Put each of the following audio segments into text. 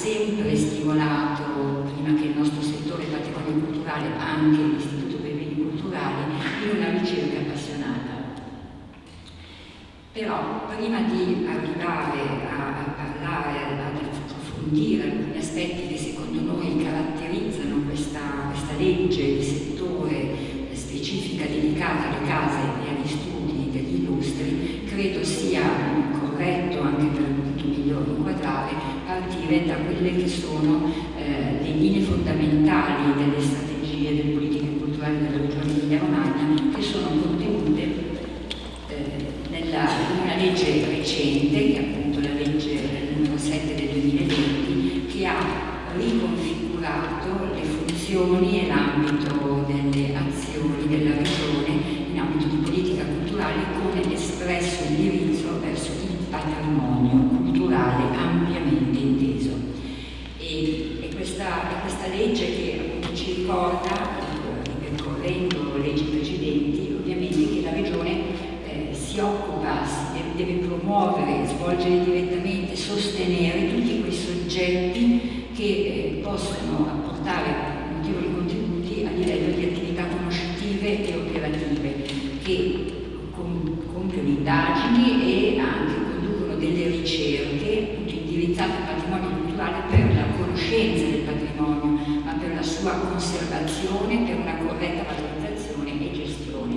sempre stimolato, prima che il nostro settore patrimonio culturale, anche l'Istituto per i beni culturali, in una ricerca appassionata. Però prima di arrivare a, a parlare, ad approfondire alcuni aspetti che secondo noi caratterizzano questa, questa legge di settore specifica dedicata alle case e agli studi degli illustri, credo sia corretto anche per appunto migliore inquadrare partire da quelle che sono eh, le linee fondamentali delle strategie delle politiche culturali della regione Emilia Romagna che sono contenute eh, nella, in una legge recente, che è appunto la legge numero 7 del 2020, che ha riconfigurato le funzioni e l'ambito delle azioni della regione in ambito di politica culturale con espresso indirizzo verso il patrimonio culturale ampiamente inteso. E, e, questa, e questa, legge che appunto ci ricorda, ripercorrendo leggi precedenti, ovviamente che la regione eh, si occupa, si deve, deve promuovere, svolgere direttamente, sostenere tutti quei soggetti che eh, possono apportare notevoli contributi a livello di attività conoscitive e operative che compiono indagini e anche conducono delle ricerche indirizzate al patrimonio culturale per la conoscenza del patrimonio, ma per la sua conservazione, per una corretta valorizzazione e gestione.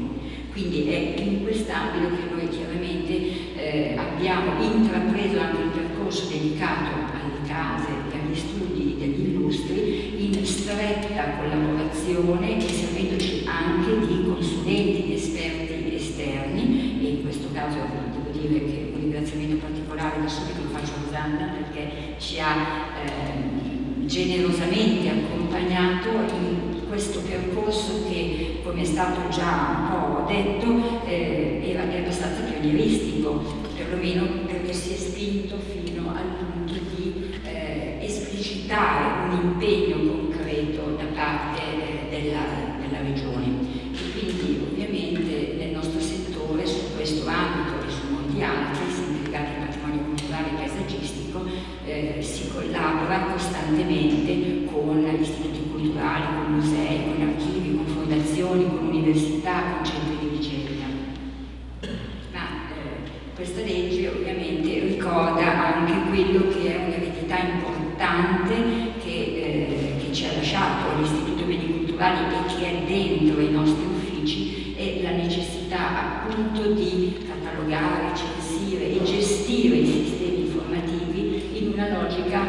Quindi è in quest'ambito che noi chiaramente eh, abbiamo intrapreso anche un percorso dedicato alle case e agli studi degli illustri in stretta collaborazione e caso devo dire che un ringraziamento particolare da subito lo faccio a Rosanna perché ci ha eh, generosamente accompagnato in questo percorso che, come è stato già un po' detto, eh, era, era abbastanza pionieristico, perlomeno perché si è spinto fino al punto di eh, esplicitare un impegno concreto da parte eh, della, della Regione. E quindi ovviamente nel nostro settore, su questo ambito e su molti altri, legati al patrimonio culturale e paesaggistico, eh, si collabora costantemente con istituti culturali, con musei, con archivi, con fondazioni, con università, con centri di ricerca. Ma eh, questa legge ovviamente ricorda anche quello che è un'eredità importante che, eh, che ci ha lasciato l'Istituto Beni Culturali e che è dentro i nostri uffici è la necessità appunto di catalogare, censire e gestire i sistemi informativi in una logica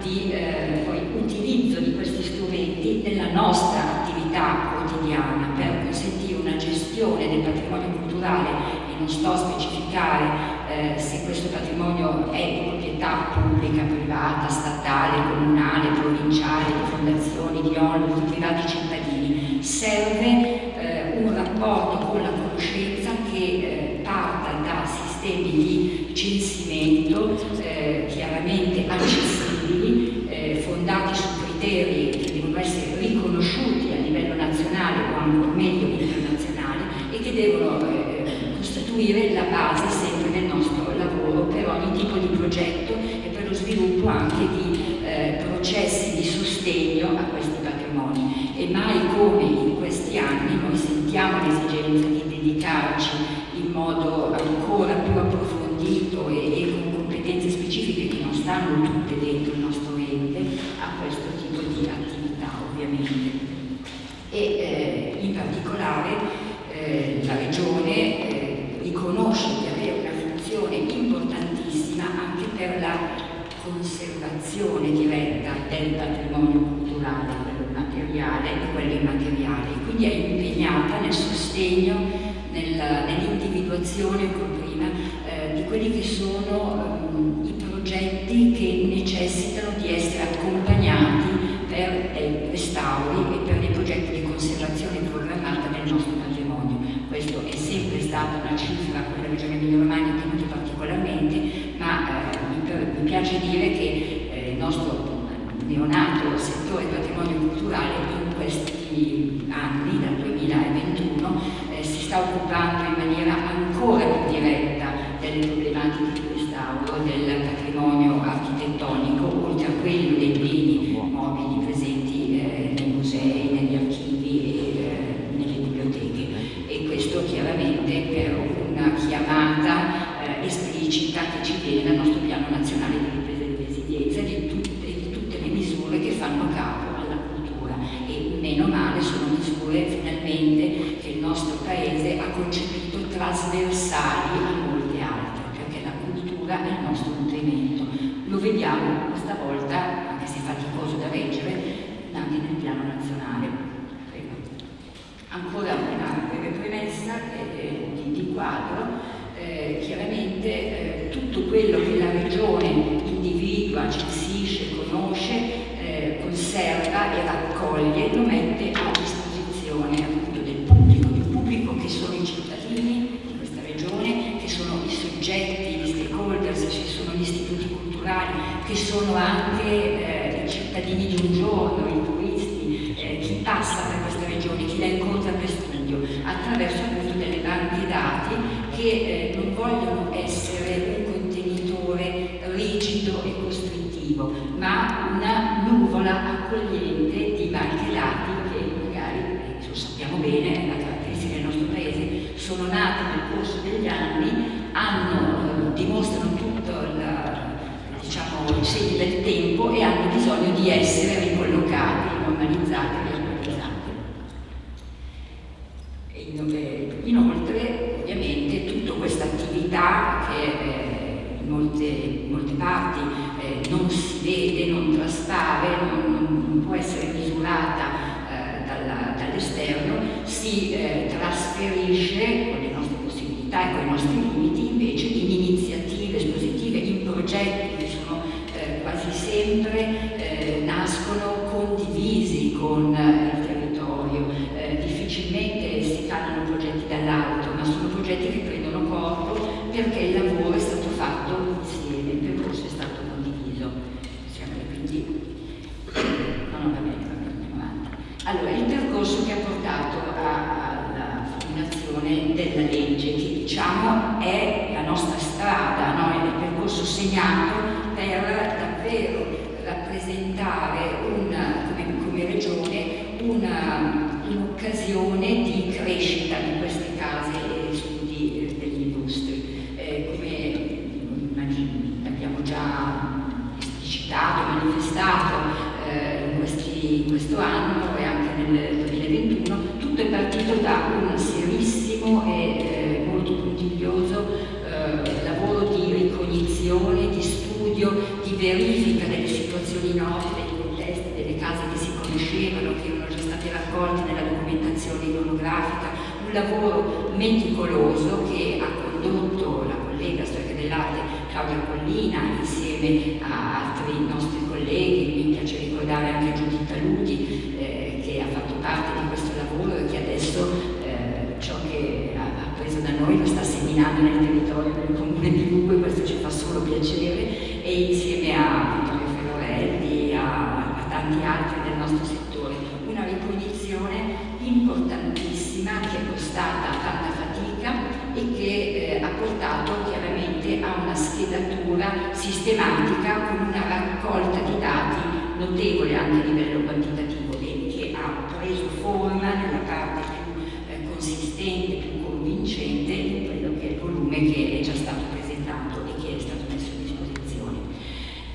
di eh, utilizzo di questi strumenti nella nostra attività quotidiana per consentire una gestione del patrimonio culturale e non sto a specificare eh, se questo patrimonio è di proprietà pubblica, privata, statale, comunale, provinciale, di fondazioni, di onlus, di privati cittadini. Serve eh, un rapporto con la conoscenza che eh, parta da sistemi di censimento eh, chiaramente accessibili, eh, fondati su criteri che devono essere riconosciuti a livello nazionale o ancora meglio internazionale e che devono eh, costituire la base sempre del nostro lavoro per ogni tipo di progetto e per lo sviluppo anche di eh, processi di sostegno a questi patrimoni. E mai come questi anni noi sentiamo l'esigenza di dedicarci in modo ancora più approfondito e, e, con competenze specifiche che non stanno tutte dentro il nostro ente a questo tipo di attività ovviamente. E eh, in particolare eh, la Regione eh, riconosce di avere una funzione importantissima anche per la conservazione diretta del patrimonio culturale, quello materiale e quello immateriale. Quindi è impegnata nel sostegno, nell'individuazione, prima, eh, di quelli che sono um, i progetti che necessitano di essere accompagnati per dei restauri e per dei progetti di conservazione programmata del nostro patrimonio. Questo è sempre stata una cifra a cui la Regione Emilia Romagna ha tenuto particolarmente, ma eh, mi, mi, piace dire che eh, il nostro neonato settore patrimonio culturale in questi anni, dal 2021, eh, si sta occupando in maniera ancora più diretta delle problematiche di restauro del patrimonio architettonico, oltre a quello dei beni mobili presenti eh, nei musei, negli archivi e eh, nelle biblioteche. E questo chiaramente per una chiamata eh, esplicita che ci viene dal nostro piano nazionale di ripresa e resilienza di tutte, di tutte le misure che fanno capo alla cultura. E meno male sono Paese ha concepito trasversali a molte altre, perché la cultura è il nostro nutrimento. Lo vediamo questa volta, anche se è faticoso da reggere, anche nel piano nazionale. Prego. Ancora una breve premessa eh, di, di, quadro. Eh, chiaramente eh, tutto quello che la regione individua, censisce, conosce, eh, conserva e raccoglie lo mette a disposizione appunto del pubblico, del pubblico che sono i cittadini di questa regione, che sono i soggetti, gli stakeholders, ci sono gli istituti culturali, che sono anche eh, i cittadini di un giorno, i turisti, eh, chi passa per questa regione, chi la incontra per studio, attraverso appunto delle banche dati che eh, non vogliono essere un contenitore rigido e costrittivo, ma una nuvola accogliente di banche dati che magari, eh, lo sappiamo bene, è la caratteristica del nostro paese, sono nate nel corso degli anni, hanno, eh, dimostrano tutto il, del tempo e hanno bisogno di essere ricollocati, normalizzati attualizzati. Inoltre, ovviamente, tutta questa attività che eh, in, molte, in, molte, parti eh, non si vede, non traspare, non, non può essere misurata eh, dall'esterno, si trasferisce con le nostre possibilità e con i nostri limiti invece in iniziative espositive, in progetti che sono eh, quasi sempre eh, nascono condivisi con il territorio, difficilmente si fanno progetti dall'alto, ma sono progetti che prendono corpo perché il lavoro è stato fatto insieme, il percorso è stato condiviso. Quindi, no, no, va bene, va bene, andiamo avanti. Allora, il percorso che ha portato alla formulazione della legge, che diciamo è la nostra strada, no? è il percorso segnato per davvero rappresentare una, come, come regione un'occasione di crescita di queste case e studi degli illustri. Eh, come abbiamo già esplicitato, manifestato eh, in, questi, in, questo anno e anche nel 2021, tutto è partito da un serissimo e eh, molto puntiglioso eh, lavoro di ricognizione, di studio, di verifica delle situazioni note, dei contesti, delle case che si conoscevano, che erano già state raccolte nella documentazione iconografica, un lavoro meticoloso che ha condotto la collega storica dell'arte Claudia Collina insieme a altri nostri colleghi, mi piace ricordare anche Giuditta Ludi eh, che ha fatto parte di questo lavoro e che adesso eh, ciò che ha, ha preso da noi lo sta seminando nel territorio del comune di Lugo e questo ci fa solo piacere e insieme a Vittorio Ferrorelli, a, a tanti altri del nostro settore, una ricognizione importantissima che è costata tanta fatica e che eh, ha portato chiaramente a una schedatura sistematica con una raccolta di dati notevole anche a livello quantitativo e che ha preso forma nella parte più eh, consistente, più convincente in quello che è il volume che è già stato presentato e che è stato messo a disposizione.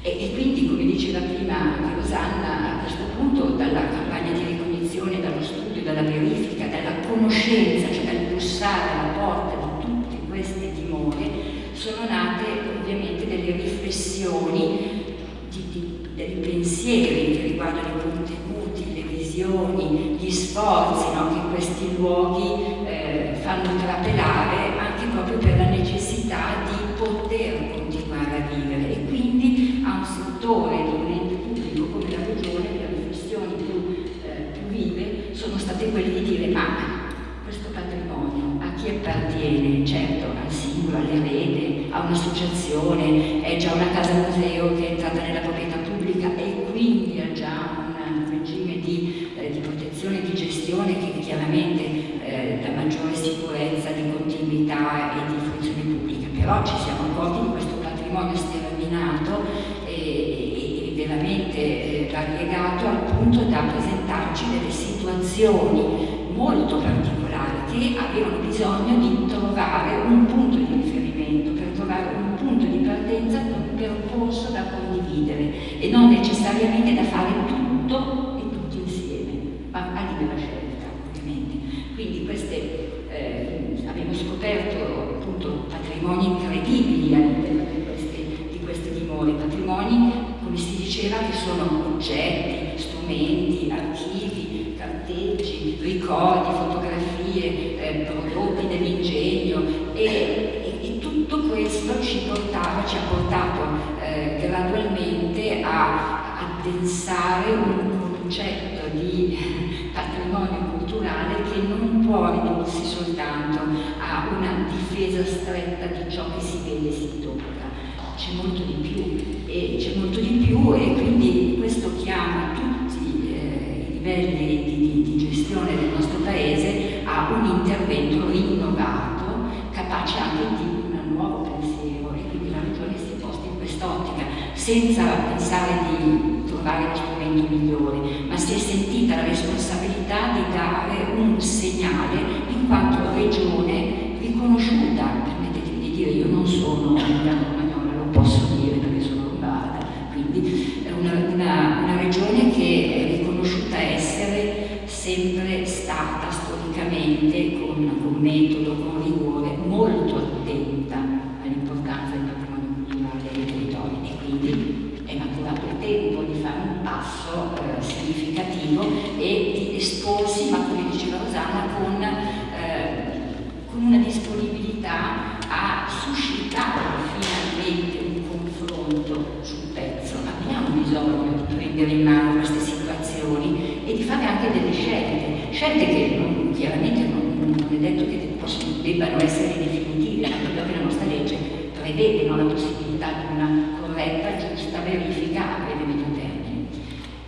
E, e quindi, come diceva prima anche Rosanna, a questo punto dalla campagna di ricognizione, dallo studio, dalla verifica, dalla conoscenza, cioè dal bussare alla porta di tutte queste dimore, sono nate ovviamente delle riflessioni di, di dei pensieri che riguardano i contenuti, le visioni, gli sforzi no, che questi luoghi eh, fanno trapelare anche proprio per la necessità di poter continuare a vivere e quindi a un settore di un ente pubblico come la regione le riflessioni più, eh, più vive sono state quelle di dire ma questo patrimonio a chi appartiene? Certo al singolo, all'erede, a un'associazione, è già una casa museo che è entrata nella proprietà pubblica e quindi ha già un regime di, eh, di protezione di gestione che chiaramente eh, dà maggiore sicurezza di continuità e di funzione pubblica, però ci siamo accorti di questo patrimonio sterminato e, e, e veramente eh, variegato al punto da presentarci delle situazioni molto particolari che avevano bisogno di trovare un punto di riferimento, per trovare un punto di partenza per un percorso da condividere e non necessariamente da fare tutto e tutti insieme, ma a libera scelta ovviamente. Quindi queste, eh, abbiamo scoperto appunto patrimoni incredibili all'interno di queste, di queste dimore, patrimoni come si diceva che sono oggetti, strumenti, archivi, carteggi, ricordi, fotografie, eh, prodotti dell'ingegno e, e, e, tutto questo ci portava, ci ha portato eh, gradualmente a addensare un concetto di patrimonio culturale che non può ridursi soltanto a una difesa stretta di ciò che si vede e si tocca. C'è molto di più e c'è molto di più e quindi questo chiama tutti eh, i livelli di, di, di gestione del nostro paese a un intervento rinnovato capace anche di un nuovo pensiero e quindi la regione si è posta in quest'ottica senza pensare di trovare lo strumento migliore ma si è sentita la responsabilità di dare un segnale in quanto regione riconosciuta. Permettetemi di dire io non sono una posso dire perché sono lombarda, quindi è una, una, una regione che è riconosciuta essere sempre stata storicamente con, con metodo, con rigore, molto attenta all'importanza del patrimonio culturale dei territori e quindi è maturato il tempo di fare un passo eh, significativo e di esporsi, ma come diceva Rosanna, con, eh, con una disponibilità a suscitare finalmente confronto sul pezzo, abbiamo bisogno di prendere in mano queste situazioni e di fare anche delle scelte, scelte che non, chiaramente non, non, è detto che possono, debbano essere definitive, anche perché la nostra legge prevede no, la possibilità di una corretta, giusta verifica a breve medio termine.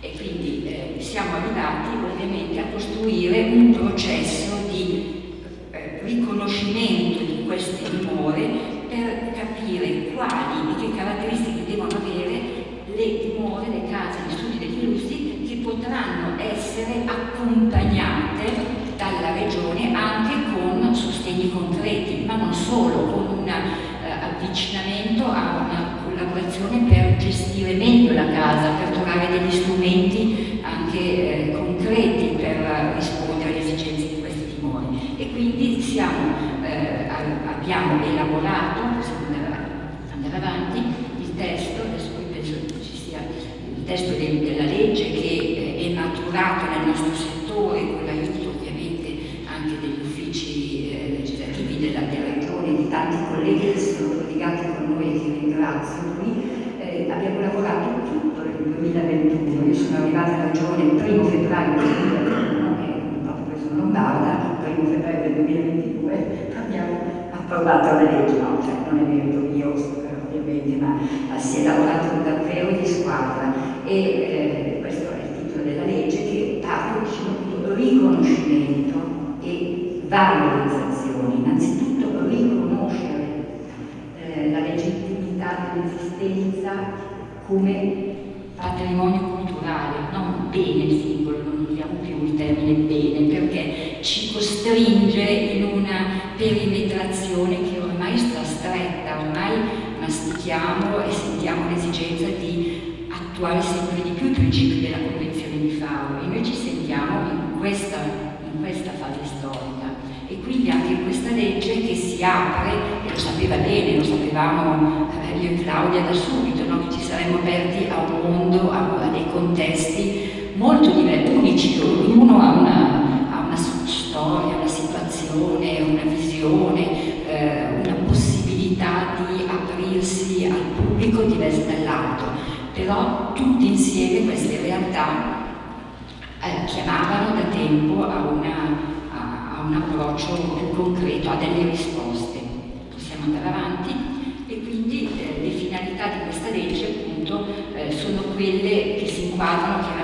E quindi eh, siamo arrivati ovviamente a costruire un processo di eh, riconoscimento di queste dimore per capire quali e che caratteristiche devono avere le dimore, le case, gli studi degli illustri che potranno essere accompagnate dalla regione anche con sostegni concreti, ma non solo, con un eh, avvicinamento a una collaborazione per gestire meglio la casa, per trovare degli strumenti anche eh, concreti per rispondere alle esigenze di questi timori. E quindi siamo eh, abbiamo elaborato, possiamo andare, avanti, il testo, adesso qui penso ci sia il testo de, della legge che eh, è maturato nel nostro settore con l'aiuto ovviamente anche degli uffici eh, legislativi della, della regione di tanti colleghi che sono collegati con noi e qui. Eh, abbiamo lavorato tutto nel 2021, io sono arrivata alla regione il primo febbraio 2021 e proprio sono lombarda, il primo febbraio del 2022 abbiamo approvato la legge, no, cioè non è merito mio ovviamente, ma si è lavorato davvero di squadra e eh, questo è il titolo della legge che parla di riconoscimento e valorizzazione, innanzitutto riconoscere eh, la legittimità dell'esistenza come patrimonio culturale, bene singolo, non usiamo più il termine bene, perché ci costringe in una perimetrazione che ormai sta stretta, ormai mastichiamo e sentiamo l'esigenza di attuare sempre di più i principi della Convenzione di Faro e noi ci sentiamo in questa, in questa fase storica e quindi anche questa legge che si apre, e lo sapeva bene, lo sapevamo eh, io e Claudia da subito, no? che ci saremmo aperti a un mondo, a molto diversi, unici ognuno ha una, ha una storia, una situazione, una visione, eh, una possibilità di aprirsi al pubblico diverso dall'altro, però tutti insieme queste realtà eh, chiamavano da tempo a, una, a, a un approccio più concreto, a delle risposte. Possiamo andare avanti? E quindi eh, le finalità di questa legge appunto eh, sono quelle che si inquadrano chiaramente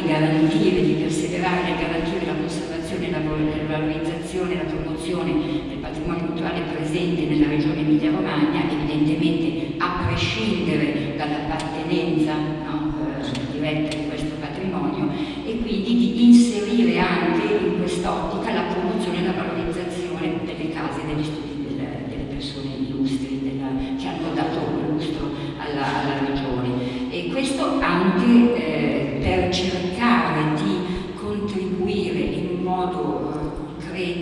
di garantire, di perseverare nel garantire la conservazione, la, valorizzazione, la promozione del patrimonio culturale presente nella regione Emilia-Romagna, evidentemente a prescindere dall'appartenenza no, eh, diretta di questo patrimonio e quindi di inserire anche in quest'ottica la promozione e la valorizzazione delle case e degli studi delle, delle persone illustri della, che hanno dato lustro alla, alla regione e questo anche eh, per cercare di contribuire in un modo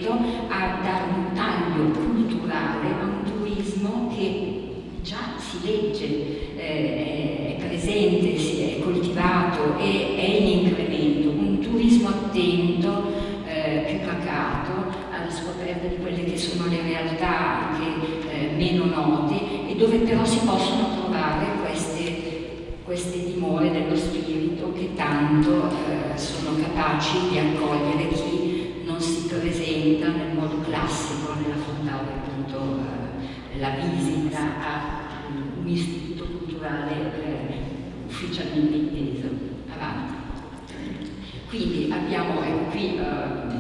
concreto a dare un taglio culturale a un turismo che già si legge, eh, è presente, si è coltivato e è in incremento, un turismo attento, eh, più pacato, alla scoperta di quelle che sono le realtà anche eh, meno note e dove però si possono trovare queste, queste dimore dello spirito che tanto eh, sono capaci di accogliere chi non si presenta nel modo classico nell'affrontare appunto eh, la visita a un istituto culturale eh, ufficialmente inteso. Avanti. Quindi abbiamo, ecco qui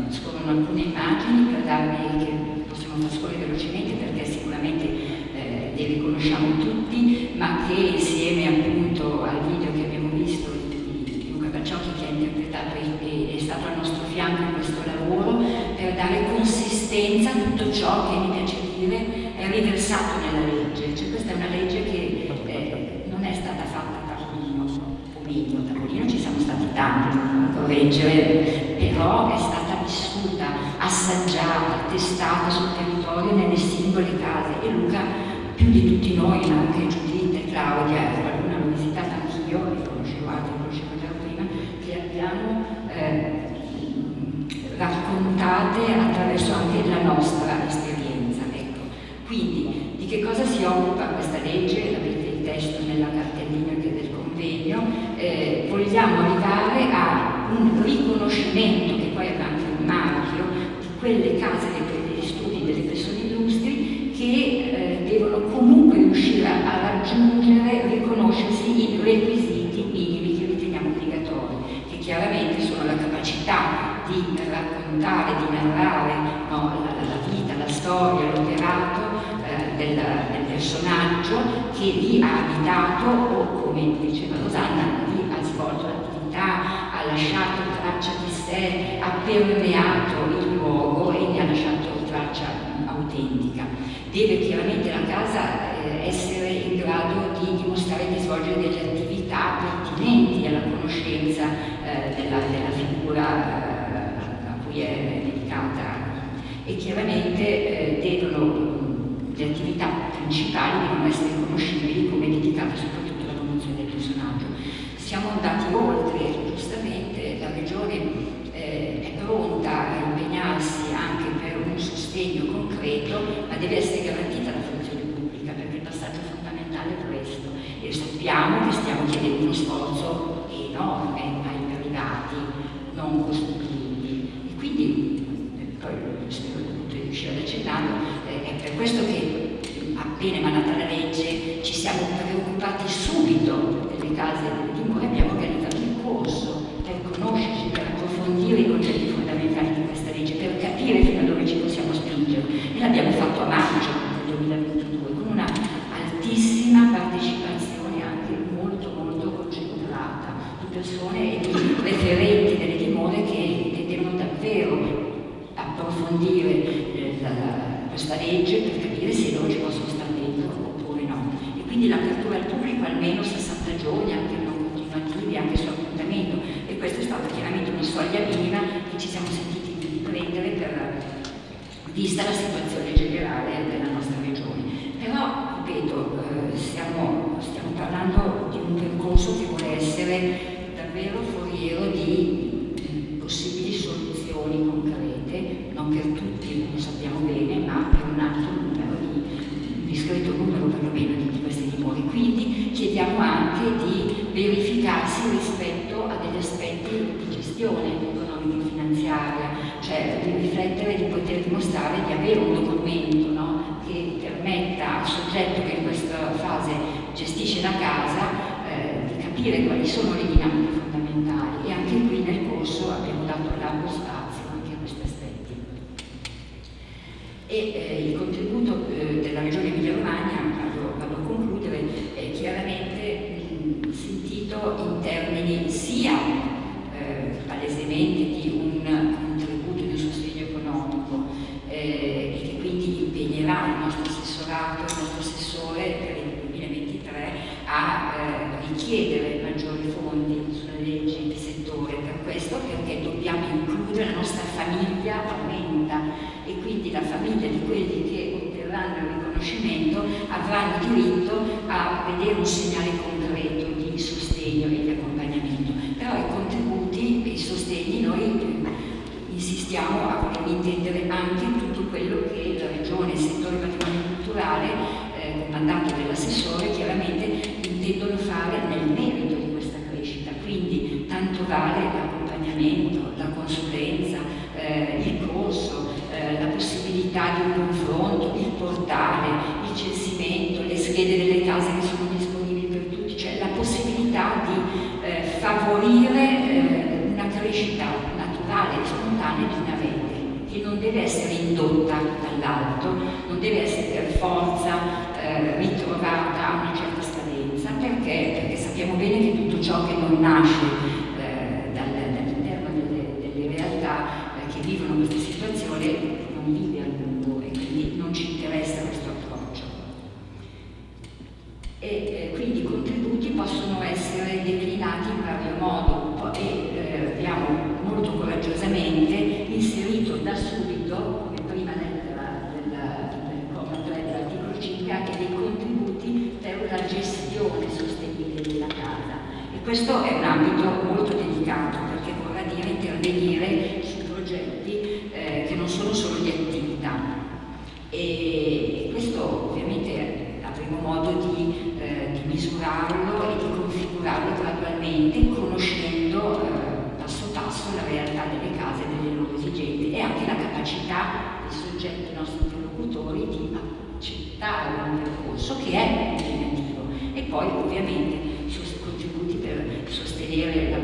scorrono alcune immagini per darvi che possiamo far scorrere velocemente perché sicuramente eh, le riconosciamo tutti, ma che insieme appunto al video che abbiamo visto Luca Bacciocchi che ha interpretato e è stato al nostro fianco in questo lavoro, per dare consistenza a tutto ciò che mi piace dire è riversato nella legge. Cioè questa è una legge che eh, non è stata fatta a tavolino o meglio, a tavolino ci siamo stati tanti a correggere, però è stata vissuta, assaggiata, testata sul territorio nelle singole case e Luca più di tutti noi, ma anche Giuditta e Claudia, qualcuna l'ho visitata anch'io, e conoscevo altri, conoscevo già prima, che abbiamo eh, raccontate attraverso anche la nostra esperienza. Ecco. Quindi di che cosa si occupa questa legge? Avete il testo nella cartellina che del convegno. Eh, vogliamo arrivare a un riconoscimento, che poi avrà anche un marchio, di quelle case degli studi delle persone illustri che eh, devono comunque riuscire a raggiungere, riconoscersi i requisiti minimi che riteniamo obbligatori, che chiaramente sono la capacità raccontare, di narrare no, la, la, vita, la storia, l'operato eh, del, del, personaggio che lì ha abitato o, come diceva Rosanna, lì ha svolto l'attività, ha lasciato traccia di sé, ha permeato il luogo e ne ha lasciato traccia autentica. Deve chiaramente la casa eh, essere in grado di dimostrare di svolgere delle attività pertinenti alla conoscenza eh, della, della, figura è dedicata e chiaramente eh, devono, le attività principali devono essere conoscibili come dedicate soprattutto alla promozione del personaggio. Siamo andati oltre, giustamente la Regione eh, è pronta a impegnarsi anche per un sostegno concreto, ma deve essere garantita la funzione pubblica perché il passaggio fondamentale è questo. E sappiamo che stiamo chiedendo uno sforzo enorme ai privati non costituiti quindi, poi spero di riuscire ad accennarlo, eh, è per questo che appena emanata la legge ci siamo preoccupati subito delle case e delle dimore, abbiamo organizzato il corso per conoscerci, per approfondire i concetti fondamentali di questa legge, per capire fino a dove ci possiamo spingere. E l'abbiamo fatto a maggio del 2022 con una altissima partecipazione anche molto molto concentrata di persone e di referenti delle dimore che davvero approfondire eh, la, questa legge per capire se loro ci possono stare dentro oppure no. E quindi l'apertura al pubblico almeno 60 giorni, anche non continuativi, anche su appuntamento. E questa è stata chiaramente una soglia minima che ci siamo sentiti di prendere per, vista la situazione generale della nostra regione. Però, ripeto, eh, stiamo, stiamo parlando di un percorso che vuole essere davvero foriero di possibili soluzioni concrete, non per tutti, lo sappiamo bene, ma per un alto numero di, un discreto numero perlomeno di questi dimori. Quindi chiediamo anche verificarsi rispetto a degli aspetti di gestione economico-finanziaria, cioè di riflettere, di poter dimostrare di avere un documento no? che permetta al soggetto che in questa fase gestisce la casa eh, di capire quali sono le dinamiche fondamentali e anche qui nel corso abbiamo dato largo spazio anche a questi aspetti. E eh, il contributo eh, della Regione Emilia-Romagna, vado, vado, a concludere, è chiaramente mh, sentito in termini sia eh, palesemente di un contributo di un sostegno economico eh, e che quindi impegnerà il nostro assessorato, il nostro assessore per il 2023 a eh, richiedere maggiori fondi sulle leggi di settore per questo perché dobbiamo includere la nostra famiglia aumenta e quindi la famiglia di quelli che otterranno il riconoscimento avranno diritto a vedere un segnale concreto di sostegno e di accompagnamento. Però i contributi e i sostegni noi insistiamo a voler intendere anche tutto quello che la Regione, il settore patrimonio culturale, eh, mandato dell'assessore, chiaramente fare nel merito di questa crescita. Quindi tanto vale l'accompagnamento, la consulenza, eh, il corso, eh, la possibilità di un confronto, il portale, il censimento, le schede delle case che sono disponibili per tutti, cioè la possibilità di eh, favorire eh, una crescita naturale e spontanea di una rete che non deve essere indotta dall'alto, non deve essere per forza eh, ritrovata a una certa scadenza, perché? perché sappiamo bene che tutto ciò che non nasce eh, dall'interno delle, delle, realtà eh, che vivono queste situazioni non vive a lungo e quindi non ci interessa questo approccio. E eh, quindi i contributi possono essere declinati in vario modo e eh, abbiamo molto coraggiosamente inserito da subito, come prima lettera del, del comma 3 dell'articolo 5, anche dei contributi per la gestione sostenibile della casa. E questo è un ambito molto delicato perché vorrà dire intervenire su progetti eh, che non sono solo di attività. E questo ovviamente avremo modo di, eh, di misurarlo e di configurarlo gradualmente conoscendo eh, passo passo la realtà delle case e delle loro esigenze e anche la capacità dei soggetti nostri interlocutori di accettare un percorso che è impegnativo e poi ovviamente contributi per sostenere la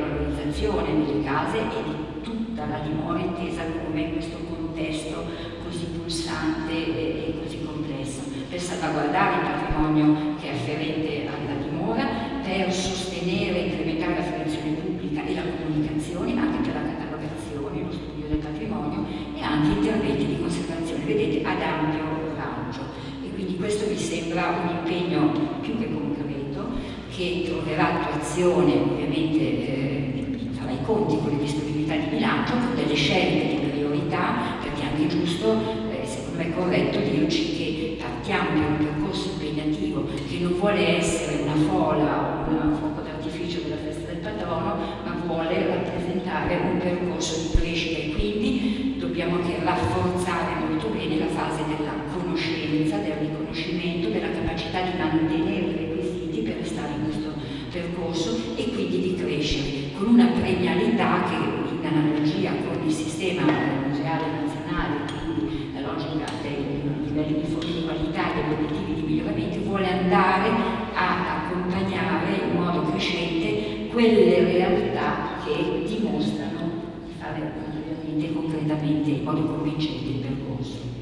valorizzazione delle case e di tutta la dimora intesa come questo contesto così pulsante e, così complesso, per salvaguardare il patrimonio che è afferente alla dimora, per sostenere e incrementare la fruizione pubblica e la comunicazione, anche per la catalogazione, lo studio del patrimonio e anche interventi di conservazione, vedete, ad ampio raggio. E quindi questo mi sembra un impegno più che concreto, che troverà attuazione ovviamente eh, farà i conti con le disponibilità di bilancio, con delle scelte di priorità, perché è anche giusto, eh, secondo me è corretto dirci che partiamo per un percorso impegnativo che non vuole essere una fola o un fuoco d'artificio della festa del patrono, ma vuole rappresentare un percorso di crescita. E quindi dobbiamo anche rafforzare molto bene la fase della conoscenza, del riconoscimento, della capacità di mantenere i requisiti per restare in questo percorso e quindi di crescere con una premialità che in analogia con il sistema museale nazionale, quindi la logica dei livelli di qualità e degli obiettivi di miglioramento, vuole andare a accompagnare in modo crescente quelle realtà che dimostrano di fare concretamente in modo convincente il percorso.